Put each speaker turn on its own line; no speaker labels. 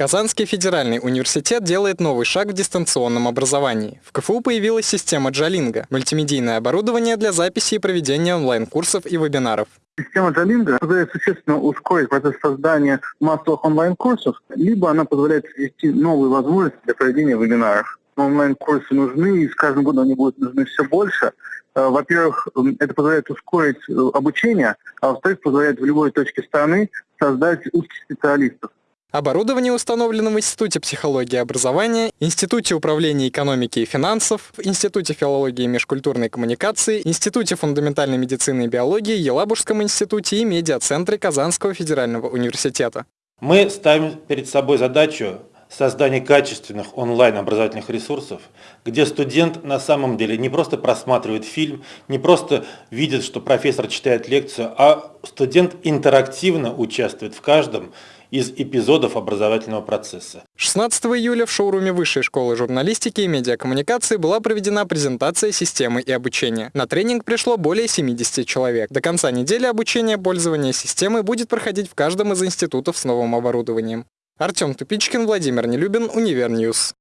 Казанский федеральный университет делает новый шаг в дистанционном образовании. В КФУ появилась система Джалинга – мультимедийное оборудование для записи и проведения онлайн-курсов и вебинаров.
Система Джалинга позволяет существенно ускорить процесс создания массовых онлайн-курсов, либо она позволяет ввести новые возможности для проведения вебинаров. Онлайн-курсы нужны, и с каждым годом они будут нужны все больше. Э, во-первых, это позволяет ускорить э, обучение, а во-вторых, позволяет в любой точке страны создать узких специалистов.
Оборудование установлено в Институте психологии и образования, Институте управления экономики и финансов, Институте филологии и межкультурной коммуникации, Институте фундаментальной медицины и биологии, Елабужском институте и медиацентре Казанского федерального университета.
Мы ставим перед собой задачу создания качественных онлайн-образовательных ресурсов, где студент на самом деле не просто просматривает фильм, не просто видит, что профессор читает лекцию, а студент интерактивно участвует в каждом из эпизодов образовательного процесса.
16 июля в шоуруме Высшей школы журналистики и медиакоммуникации была проведена презентация системы и обучения. На тренинг пришло более 70 человек. До конца недели обучение пользования системой будет проходить в каждом из институтов с новым оборудованием. Артем Тупичкин, Владимир Нелюбин, Универ News.